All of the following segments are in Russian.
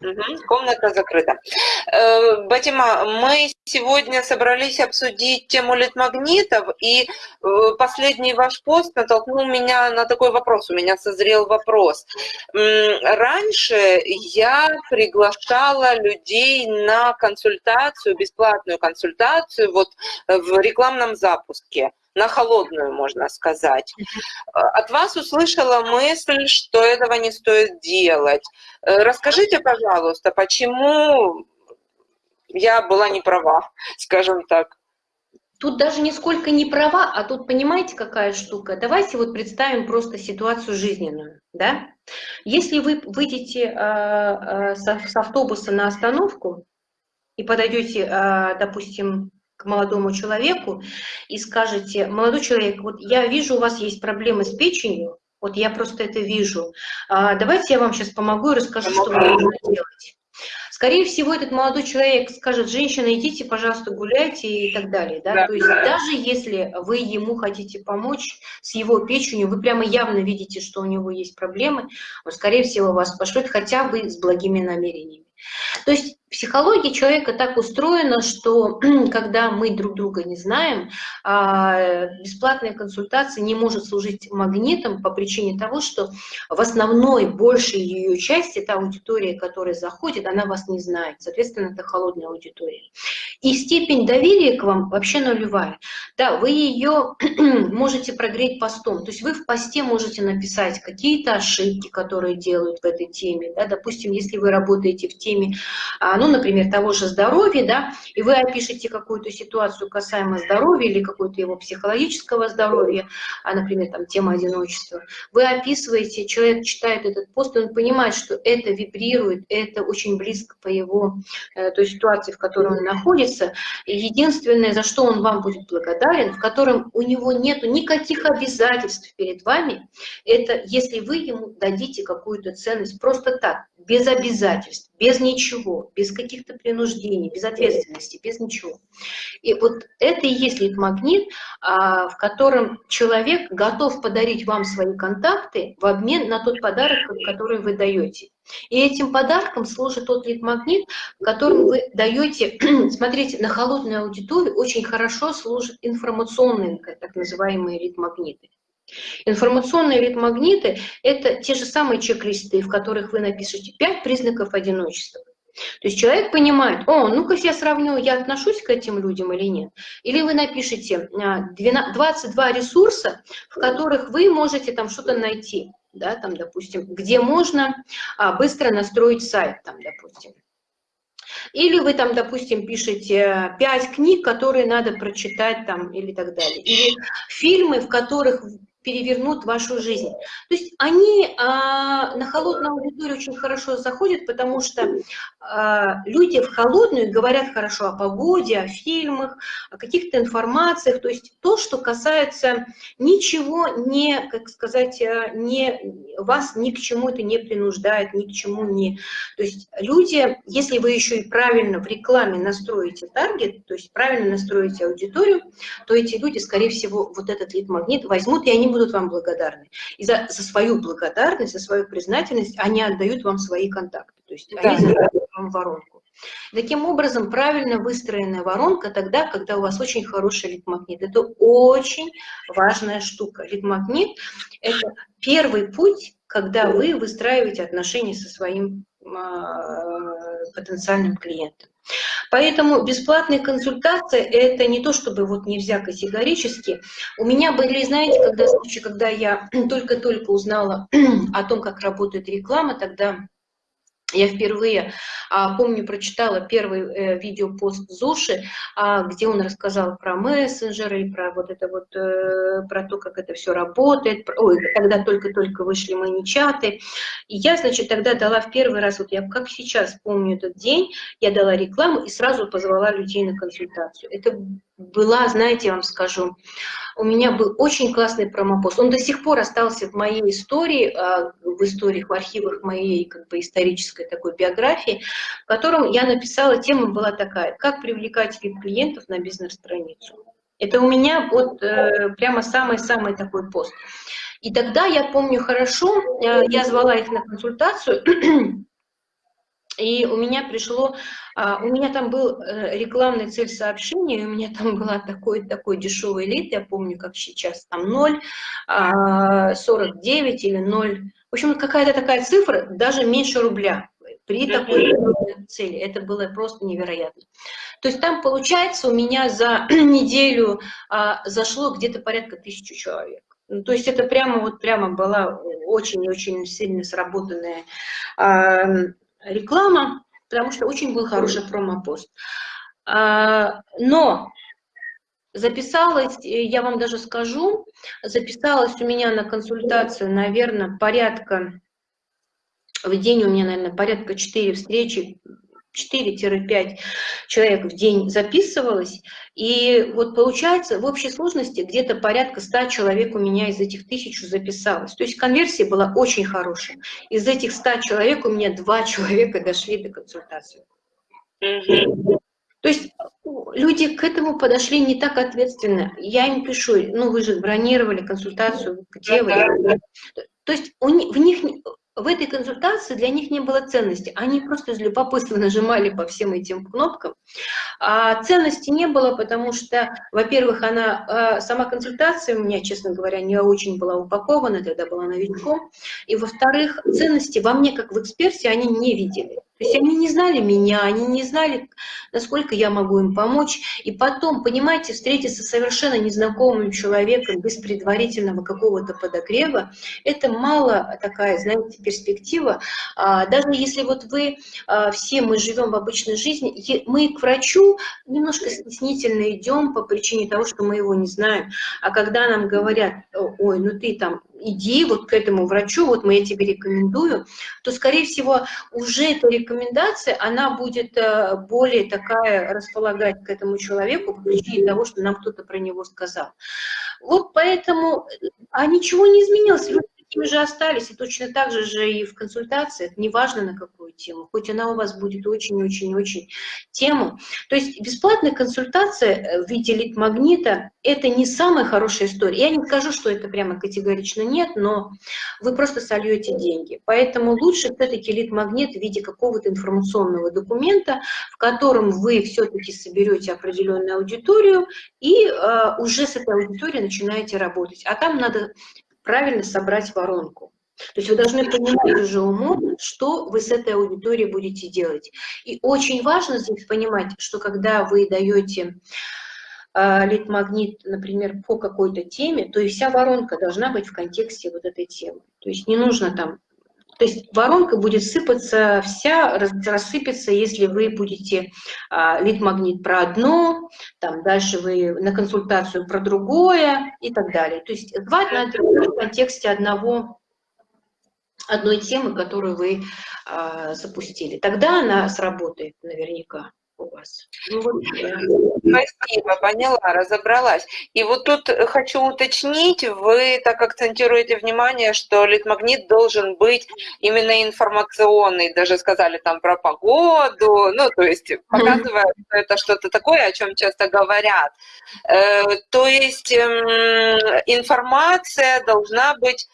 Угу, комната закрыта. Э, Батима, мы сегодня собрались обсудить тему литмагнитов, и э, последний ваш пост натолкнул меня на такой вопрос, у меня созрел вопрос. Раньше я приглашала людей на консультацию, бесплатную консультацию вот в рекламном запуске на холодную, можно сказать. От вас услышала мысль, что этого не стоит делать. Э, расскажите, пожалуйста, почему я была не права, скажем так. Тут даже нисколько не права, а тут понимаете, какая штука? Давайте вот представим просто ситуацию жизненную. Да? Если вы выйдете э, э, с, автобуса на остановку и подойдете, э, допустим, молодому человеку и скажете, молодой человек, вот я вижу, у вас есть проблемы с печенью, вот я просто это вижу, а, давайте я вам сейчас помогу и расскажу, что вам нужно делать. Скорее всего, этот молодой человек скажет, женщина, идите, пожалуйста, гуляйте и так далее. Да? Да. То есть даже если вы ему хотите помочь с его печенью, вы прямо явно видите, что у него есть проблемы, он, скорее всего, вас пошлет хотя бы с благими намерениями. То есть психология человека так устроена, что когда мы друг друга не знаем, а, бесплатная консультация не может служить магнитом по причине того, что в основной, большей ее части, та аудитория, которая заходит, она вас не знает. Соответственно, это холодная аудитория. И степень доверия к вам вообще нулевая. Да, вы ее можете прогреть постом. То есть вы в посте можете написать какие-то ошибки, которые делают в этой теме. Да, допустим, если вы работаете в теме а, ну, например, того же здоровья, да, и вы опишете какую-то ситуацию касаемо здоровья или какого-то его психологического здоровья, а, например, там, тема одиночества, вы описываете, человек читает этот пост, он понимает, что это вибрирует, это очень близко по его э, той ситуации, в которой он находится. И единственное, за что он вам будет благодарен, в котором у него нет никаких обязательств перед вами, это если вы ему дадите какую-то ценность просто так, без обязательств, без ничего, без каких-то принуждений, без ответственности, без ничего. И вот это и есть лид-магнит, а, в котором человек готов подарить вам свои контакты в обмен на тот подарок, который вы даете. И этим подарком служит тот лид-магнит, в котором вы даете, смотрите, на холодную аудиторию очень хорошо служат информационные, так называемые лид-магниты. Информационные ритмагниты – это те же самые чек-листы, в которых вы напишете 5 признаков одиночества. То есть человек понимает, о, ну-ка я сравню, я отношусь к этим людям или нет. Или вы напишите 22 а, ресурса, в которых вы можете там что-то найти, да, там, допустим, где можно а, быстро настроить сайт, там, допустим. Или вы там, допустим, пишете 5 книг, которые надо прочитать там или так далее. Или фильмы, в которых перевернут вашу жизнь. То есть они а, на холодную аудиторию очень хорошо заходят, потому что а, люди в холодную говорят хорошо о погоде, о фильмах, о каких-то информациях, то есть то, что касается ничего не, как сказать, э, не, вас ни к чему это не принуждает, ни к чему не... То есть люди, если вы еще и правильно в рекламе настроите таргет, то есть правильно настроите аудиторию, то эти люди, скорее всего, вот этот лид-магнит возьмут, и они будут вам благодарны. И за, за свою благодарность, за свою признательность они отдают вам свои контакты. То есть да. они задают вам воронку. Таким образом, правильно выстроенная воронка тогда, когда у вас очень хороший лид-магнит. Это очень важная штука. Лид-магнит – это первый путь, когда вы выстраиваете отношения со своим э, потенциальным клиентом. Поэтому бесплатные консультации – это не то, чтобы вот нельзя категорически. У меня были, знаете, когда случаи, когда я только-только узнала о том, как работает реклама, тогда я впервые, а, помню, прочитала первый э, видеопост Зуши, а, где он рассказал про мессенджеры, про вот это вот, э, про то, как это все работает. Ой, тогда только-только вышли мои чаты. И я, значит, тогда дала в первый раз, вот я как сейчас помню этот день, я дала рекламу и сразу позвала людей на консультацию. Это была, знаете, я вам скажу, у меня был очень классный промопост. Он до сих пор остался в моей истории, а, в историях, в архивах моей как бы исторической такой биографии, в котором я написала, тема была такая, как привлекать клиентов на бизнес-страницу. Это у меня вот э, прямо самый-самый такой пост. И тогда я помню хорошо, э, я звала их на консультацию, И у меня пришло, а, у меня там был э, рекламный цель сообщения, у меня там была такой, такой дешевый лид, я помню, как сейчас, там 0, 49 а, или 0, в общем, какая-то такая цифра, даже меньше рубля при такой цели. Это было просто невероятно. То есть там, получается, у меня за неделю а, зашло где-то порядка тысячи человек. Ну, то есть это прямо вот прямо была очень-очень сильно сработанная реклама, потому что очень был хороший промопост. А, но записалась, я вам даже скажу, записалась у меня на консультацию, наверное, порядка, в день у меня, наверное, порядка 4 встречи 4-5 человек в день записывалось, и вот получается в общей сложности где-то порядка 100 человек у меня из этих тысячу записалось. То есть конверсия была очень хорошая. Из этих 100 человек у меня два человека дошли до консультации. То есть люди к этому подошли не так ответственно. Я им пишу, ну вы же бронировали консультацию, где вы? То есть у них, в них в этой консультации для них не было ценности. Они просто из любопытства нажимали по всем этим кнопкам. А ценности не было, потому что, во-первых, она, а, сама консультация у меня, честно говоря, не очень была упакована, тогда была новичком. И, во-вторых, ценности во мне, как в эксперте, они не видели. То есть они не знали меня, они не знали, насколько я могу им помочь. И потом, понимаете, встретиться с совершенно незнакомым человеком без предварительного какого-то подогрева, это мало такая, знаете, перспектива. А, даже если вот вы, а, все мы живем в обычной жизни, мы к врачу немножко стеснительно идем по причине того, что мы его не знаем. А когда нам говорят, ой, ну ты там иди вот к этому врачу, вот мы я тебе рекомендую, то, скорее всего, уже эта рекомендация, она будет э, более такая располагать к этому человеку по причине того, что нам кто-то про него сказал. Вот поэтому, а ничего не изменилось, такими же остались, и точно так же же и в консультациях, неважно на какую тему, хоть она у вас будет очень-очень-очень тему. То есть бесплатная консультация э, в виде лид-магнита – это не самая хорошая история. Я не скажу, что это прямо категорично нет, но вы просто сольете деньги. Поэтому лучше все-таки лид-магнит в виде какого-то информационного документа, в котором вы все-таки соберете определенную аудиторию и э, уже с этой аудиторией начинаете работать. А там надо правильно собрать воронку. То есть вы должны понимать уже умом, что вы с этой аудиторией будете делать. И очень важно здесь понимать, что когда вы даете э, лид-магнит, например, по какой-то теме, то и вся воронка должна быть в контексте вот этой темы. То есть не нужно там то есть воронка будет сыпаться вся, рассыпется, если вы будете а, лид-магнит про одно, там дальше вы на консультацию про другое и так далее. То есть звать надо в контексте одного, одной темы, которую вы а, запустили. Тогда она сработает наверняка. Ну, вот, Спасибо, поняла, разобралась. И вот тут хочу уточнить, вы так акцентируете внимание, что литмагнит должен быть именно информационный, даже сказали там про погоду, ну, то есть показывая, что это что-то такое, о чем часто говорят. Э, то есть эм, информация должна быть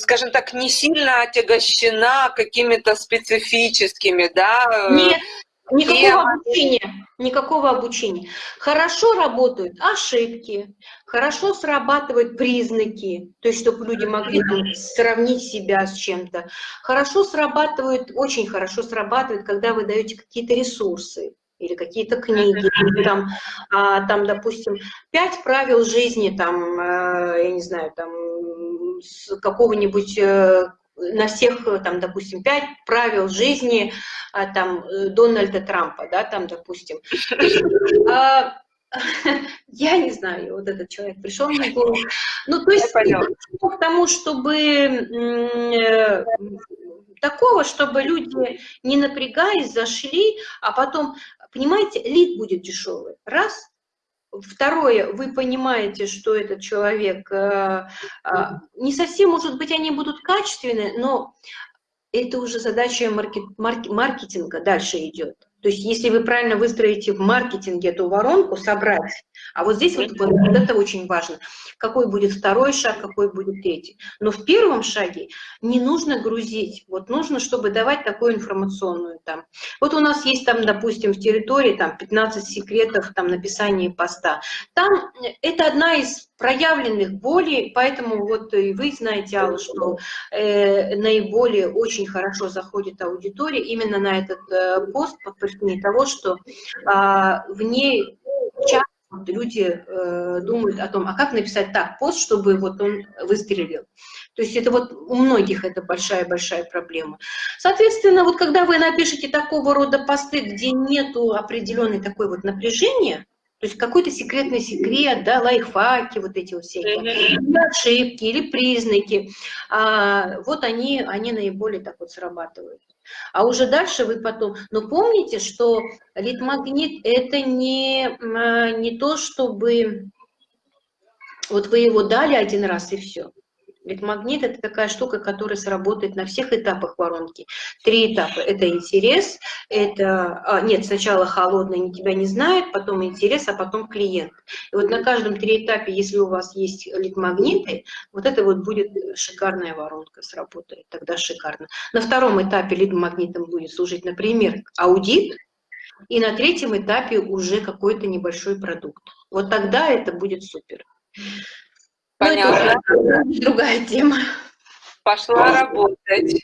скажем так, не сильно отягощена какими-то специфическими, да? Нет, Никакого обучения, никакого обучения. Хорошо работают ошибки, хорошо срабатывают признаки, то есть чтобы люди могли сравнить себя с чем-то. Хорошо срабатывают, очень хорошо срабатывает, когда вы даете какие-то ресурсы или какие-то книги, или там, а, там, допустим, пять правил жизни, там, э, я не знаю, там, какого-нибудь э, на всех, э, там, допустим, пять правил жизни а, там, э, Дональда Трампа, да, там, допустим. А, я не знаю, вот этот человек пришел мне в голову. Ну, то есть к тому, чтобы такого, чтобы люди, не напрягаясь, зашли, а потом, понимаете, лид будет дешевый. Раз, Второе, вы понимаете, что этот человек э, э, не совсем, может быть, они будут качественные, но это уже задача маркет, маркетинга дальше идет. То есть если вы правильно выстроите в маркетинге эту воронку, собрать, а вот здесь вот, вот, вот это очень важно, какой будет второй шаг, какой будет третий. Но в первом шаге не нужно грузить, вот нужно, чтобы давать такую информационную там. Вот у нас есть там, допустим, в территории там 15 секретов там написания поста. Там это одна из проявленных болей, поэтому вот и вы знаете, Алла, что э, наиболее очень хорошо заходит аудитория именно на этот э, пост по причине того, что э, в ней часто люди э, думают о том, а как написать так пост, чтобы вот он выстрелил. То есть это вот у многих это большая-большая проблема. Соответственно, вот когда вы напишете такого рода посты, где нету определенной такой вот напряжения, то есть какой-то секретный секрет, да, лайфхаки, вот эти вот всякие, ошибки или признаки, а, вот они, они наиболее так вот срабатывают. А уже дальше вы потом... Но помните, что литмагнит – это не, а, не то, чтобы... Вот вы его дали один раз и все. Ведь магнит – это такая штука, которая сработает на всех этапах воронки. Три этапа – это интерес, это… А, нет, сначала холодный, тебя не знают, потом интерес, а потом клиент. И вот на каждом три этапе, если у вас есть лид-магниты, вот это вот будет шикарная воронка, сработает тогда шикарно. На втором этапе лид-магнитом будет служить, например, аудит, и на третьем этапе уже какой-то небольшой продукт. Вот тогда это будет супер. Понятно. Ну, это другая тема. Пошла работать.